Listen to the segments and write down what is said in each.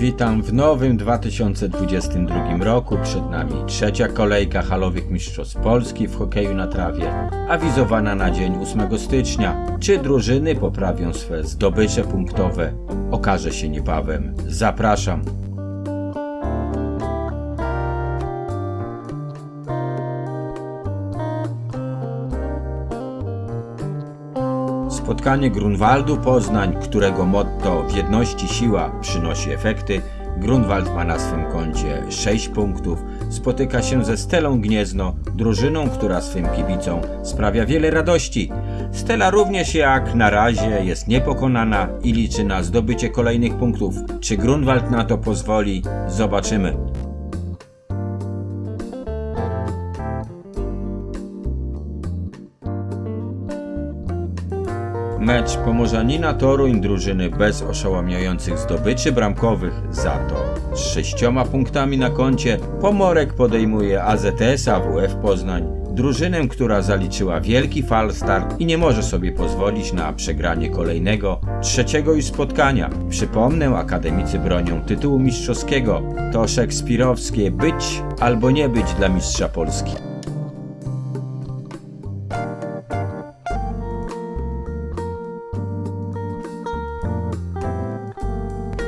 Witam w nowym 2022 roku. Przed nami trzecia kolejka halowych mistrzostw Polski w hokeju na trawie, awizowana na dzień 8 stycznia. Czy drużyny poprawią swe zdobycze punktowe? Okaże się niebawem. Zapraszam. Spotkanie Grunwaldu Poznań, którego motto w jedności siła przynosi efekty. Grunwald ma na swym koncie 6 punktów. Spotyka się ze Stelą Gniezno, drużyną, która swym kibicom sprawia wiele radości. Stela również jak na razie jest niepokonana i liczy na zdobycie kolejnych punktów. Czy Grunwald na to pozwoli? Zobaczymy. Mecz Pomorzanina Toruń drużyny bez oszałamiających zdobyczy bramkowych za to z sześcioma punktami na koncie Pomorek podejmuje AZS AWF Poznań drużynę, która zaliczyła wielki fal start i nie może sobie pozwolić na przegranie kolejnego, trzeciego już spotkania. Przypomnę, akademicy bronią tytułu mistrzowskiego. To szekspirowskie być albo nie być dla mistrza Polski.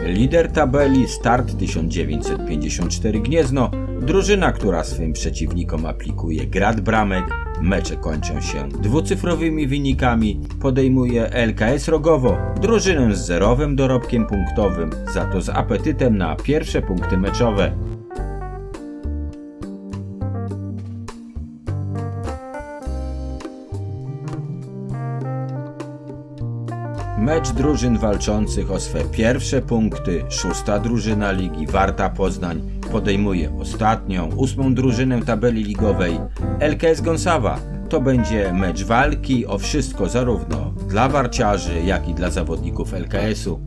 Lider tabeli Start 1954 Gniezno, drużyna, która swym przeciwnikom aplikuje grad bramek, mecze kończą się dwucyfrowymi wynikami, podejmuje LKS Rogowo, drużynę z zerowym dorobkiem punktowym, za to z apetytem na pierwsze punkty meczowe. Mecz drużyn walczących o swe pierwsze punkty. Szósta drużyna ligi Warta Poznań podejmuje ostatnią, ósmą drużynę tabeli ligowej LKS Gonsawa. To będzie mecz walki o wszystko zarówno dla warciarzy, jak i dla zawodników LKS-u.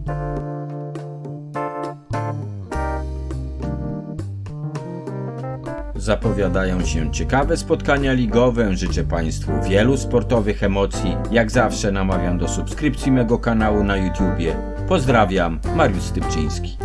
Zapowiadają się ciekawe spotkania ligowe. Życzę Państwu wielu sportowych emocji. Jak zawsze namawiam do subskrypcji mego kanału na YouTubie. Pozdrawiam, Mariusz Stypczyński.